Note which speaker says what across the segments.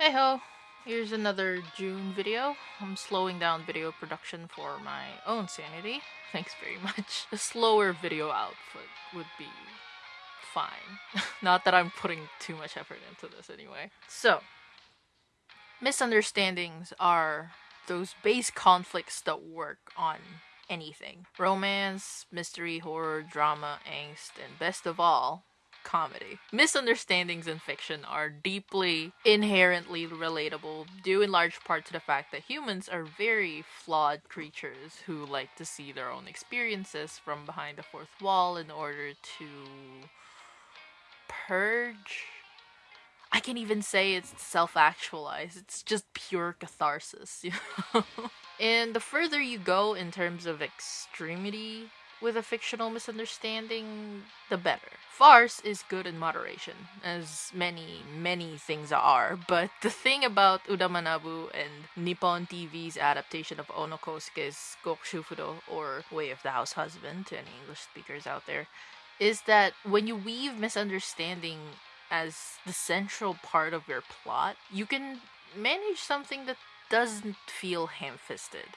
Speaker 1: Hey ho! Here's another June video. I'm slowing down video production for my own sanity. Thanks very much. A slower video output would be fine. Not that I'm putting too much effort into this anyway. So, misunderstandings are those base conflicts that work on anything romance, mystery, horror, drama, angst, and best of all, comedy. Misunderstandings in fiction are deeply inherently relatable, due in large part to the fact that humans are very flawed creatures who like to see their own experiences from behind the fourth wall in order to purge. I can't even say it's self actualized. It's just pure catharsis, you know? and the further you go in terms of extremity with a fictional misunderstanding, the better. Farce is good in moderation, as many, many things are, but the thing about Uda Manabu and Nippon TV's adaptation of Ono Kosuke's Gokushufudo, or Way of the House Husband, to any English speakers out there, is that when you weave misunderstanding as the central part of your plot, you can manage something that doesn't feel ham fisted.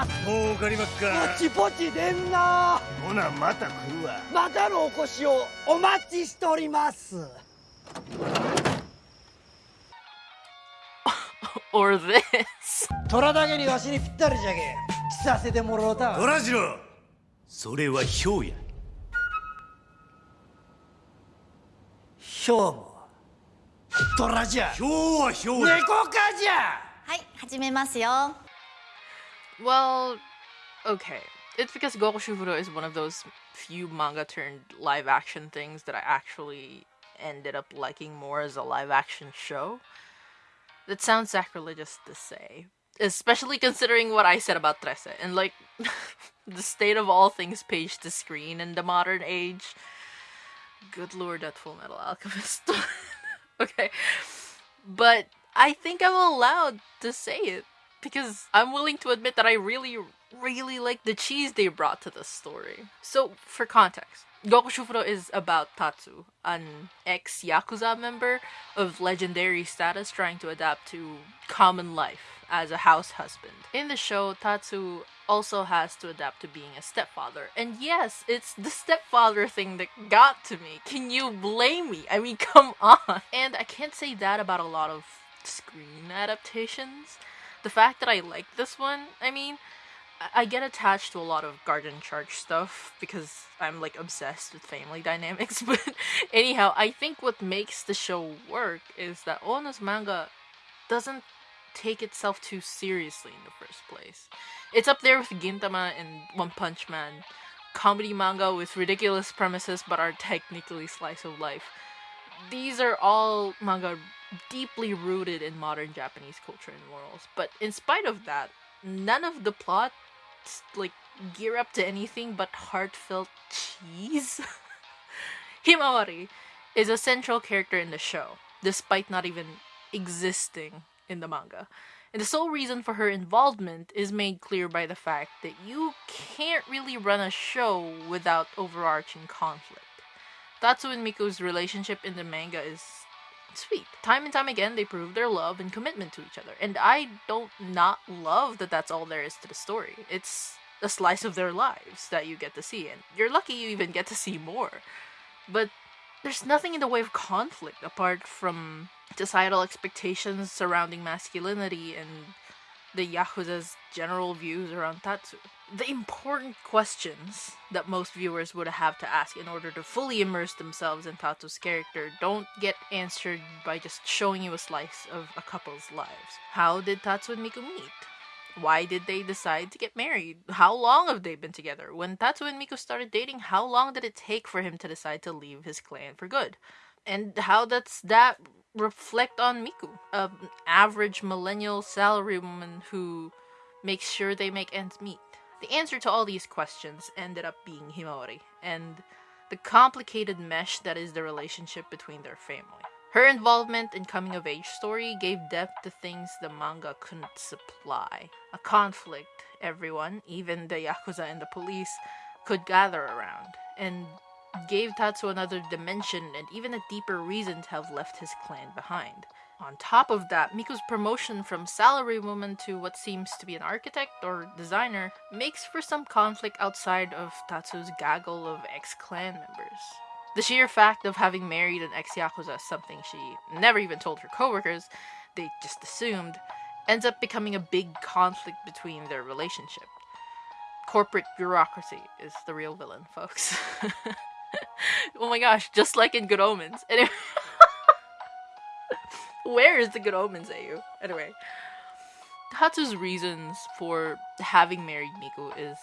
Speaker 2: ます
Speaker 3: 儲かりまっ
Speaker 2: ポ
Speaker 3: か
Speaker 2: チポチでんな。
Speaker 3: ほなまた来るわ。
Speaker 2: またのお越しをお待ちしております。
Speaker 1: Or this?
Speaker 2: 虎だけにわしにぴったりじゃけ着させてもろうたわ。
Speaker 3: トラジロそれはヒョウや。
Speaker 2: ひょうも虎じゃ。
Speaker 3: ヒョウはヒョウや。
Speaker 2: 猫かじゃ。
Speaker 4: はい、始めますよ。
Speaker 1: Well, okay. It's because Gokushufudo is one of those few manga turned live action things that I actually ended up liking more as a live action show. That sounds sacrilegious to say, especially considering what I said about Trese and like the state of all things page to screen in the modern age. Good lord, that Full Metal Alchemist. okay. But I think I'm allowed to say it because I'm willing to admit that I really, really like the cheese they brought to the story. So, for context, Gokushufudo is about Tatsu, an ex Yakuza member of legendary status trying to adapt to common life as a house husband. In the show, Tatsu also has to adapt to being a stepfather. And yes, it's the stepfather thing that got to me. Can you blame me? I mean, come on. And I can't say that about a lot of screen adaptations. The fact that I like this one, I mean, I- get attached to a lot of Garden Charge stuff because I'm like obsessed with family dynamics. But anyhow, I think what makes the show work is that Ono's manga doesn't take itself too seriously in the first place. It's up there with Gintama and One Punch Man, comedy manga with ridiculous premises but are technically slice of life. These are all manga deeply rooted in modern Japanese culture and morals. But in spite of that, none of the plot like gear up to anything but heartfelt cheese. Himawari is a central character in the show, despite not even existing in the manga. And the sole reason for her involvement is made clear by the fact that you can't really run a show without overarching conflict. Tatsu and Miku's relationship in the manga is sweet. Time and time again, they prove their love and commitment to each other. And I don't not love that that's all there is to the story. It's a slice of their lives that you get to see. And you're lucky you even get to see more. But there's nothing in the way of conflict apart from societal expectations surrounding masculinity and the Yakuza's general views around Tatsu. The important questions that most viewers would have to ask in order to fully immerse themselves in Tatsu's character don't get answered by just showing you a slice of a couple's lives. How did Tatsu and Miku meet? Why did they decide to get married? How long have they been together? When Tatsu and Miku started dating, how long did it take for him to decide to leave his clan for good? And how does that reflect on Miku, an average millennial salarywoman who makes sure they make ends meet? The answer to all these questions ended up being Himawari, and the complicated mesh that is the relationship between their family. Her involvement in coming of age story gave depth to things the manga couldn't supply. A conflict everyone, even the yakuza and the police, could gather around, and gave Tatsu another dimension and even a deeper reason to have left his clan behind. On top of that, Miku's promotion from salarywoman to what seems to be an architect or designer makes for some conflict outside of Tatsu's gaggle of ex clan members. The sheer fact of having married an ex Yakuza, something she never even told her coworkers, they just assumed, ends up becoming a big conflict between their relationship. Corporate bureaucracy is the real villain, folks. oh my gosh, just like in Good Omens. Anyway, where is the Good Omens AU? Anyway, Tatsu's reasons for having married Miku is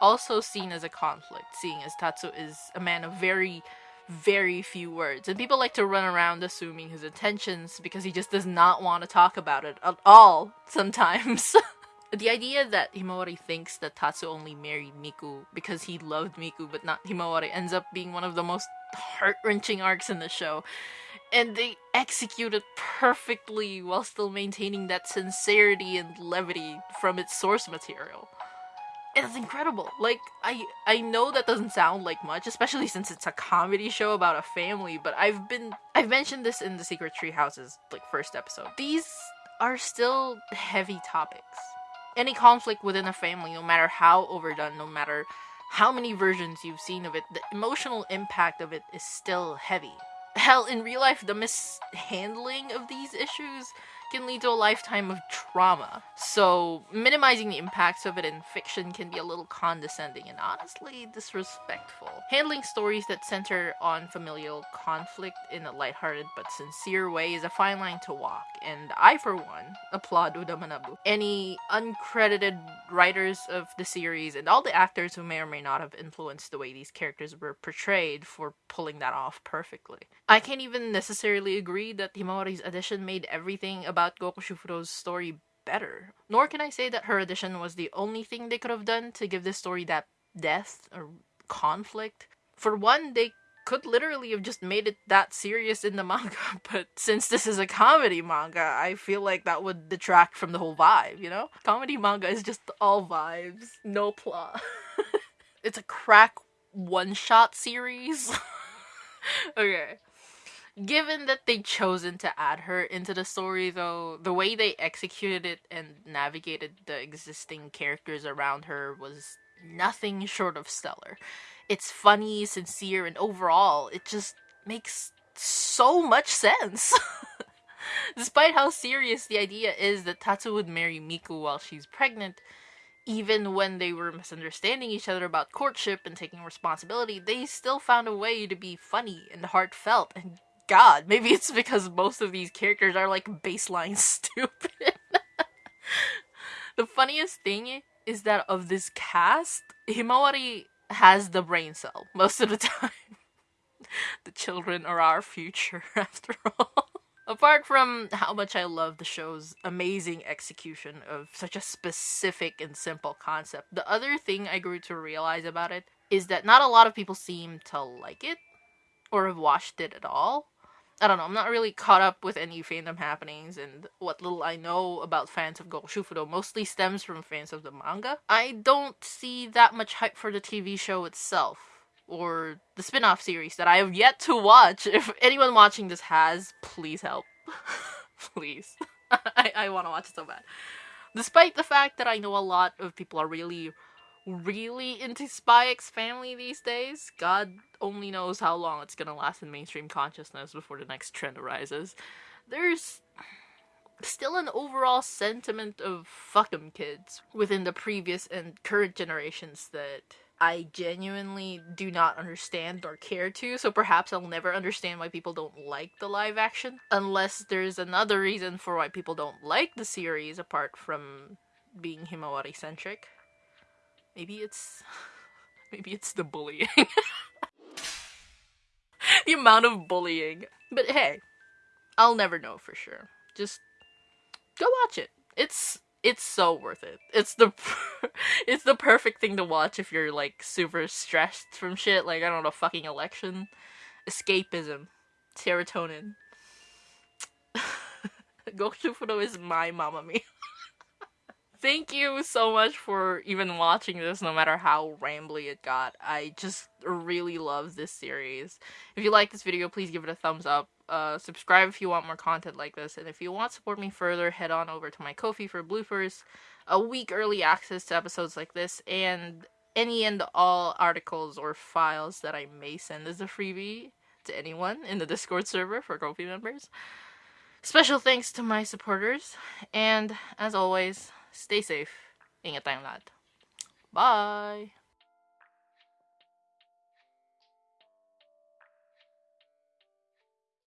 Speaker 1: also seen as a conflict, seeing as Tatsu is a man of very, very few words. And people like to run around assuming his intentions because he just does not want to talk about it at all sometimes. the idea that Himawari thinks that Tatsu only married Miku because he loved Miku but not Himawari ends up being one of the most heart wrenching arcs in the show. And they execute it perfectly while still maintaining that sincerity and levity from its source material. It's incredible. Like I I know that doesn't sound like much, especially since it's a comedy show about a family, but I've been I've mentioned this in the Secret Tree Houses like first episode. These are still heavy topics any conflict within a family, no matter how overdone, no matter how many versions you've seen of it, the emotional impact of it is still heavy. Hell, in real life, the mishandling of these issues can lead to a lifetime of trauma. So, minimizing the impacts of it in fiction can be a little condescending and honestly disrespectful. Handling stories that center on familial conflict in a lighthearted but sincere way is a fine line to walk, and I, for one, applaud Uda Manabu. Any uncredited writers of the series and all the actors who may or may not have influenced the way these characters were portrayed for pulling that off perfectly. I can't even necessarily agree that Himawari's addition made everything about about Gokushufudo's story better. Nor can I say that her addition was the only thing they could have done to give this story that depth or conflict. For one, they could literally have just made it that serious in the manga, but since this is a comedy manga, I feel like that would detract from the whole vibe, you know? Comedy manga is just all vibes, no plot. it's a crack one shot series. okay. Given that they chosen to add her into the story, though, the way they executed it and navigated the existing characters around her was nothing short of stellar. It's funny, sincere, and overall, it just makes so much sense. Despite how serious the idea is that Tatsu would marry Miku while she's pregnant, even when they were misunderstanding each other about courtship and taking responsibility, they still found a way to be funny and heartfelt and god, maybe it's because most of these characters are like baseline stupid. the funniest thing is that of this cast, Himawari has the brain cell most of the time. the children are our future, after all. Apart from how much I love the show's amazing execution of such a specific and simple concept, the other thing I grew to realize about it is that not a lot of people seem to like it or have watched it at all. I don't know, I'm not really caught up with any fandom happenings, and what little I know about fans of Gokushufudo mostly stems from fans of the manga. I don't see that much hype for the TV show itself, or the spin off series that I have yet to watch. If anyone watching this has, please help. please. I, I want to watch it so bad. Despite the fact that I know a lot of people are really really into Spy X Family these days. God only knows how long it's gonna last in mainstream consciousness before the next trend arises. There's still an overall sentiment of fuck 'em kids within the previous and current generations that I genuinely do not understand or care to, so perhaps I'll never understand why people don't like the live action. Unless there's another reason for why people don't like the series apart from being Himawari centric. Maybe it's maybe it's the bullying. the amount of bullying. But hey, I'll never know for sure. Just go watch it. It's it's so worth it. It's the it's the perfect thing to watch if you're like super stressed from shit like I don't know fucking election, escapism, serotonin. Gokushufudo is my mama Mia. Thank you so much for even watching this, no matter how rambly it got. I just really love this series. If you like this video, please give it a thumbs up. Uh, subscribe if you want more content like this, and if you want to support me further, head on over to my Ko-fi for bloopers, a week early access to episodes like this, and any and all articles or files that I may send as a freebie to anyone in the Discord server for Ko-fi members. Special thanks to my supporters, and as always, stay safe. Ingat tayong lahat. Bye!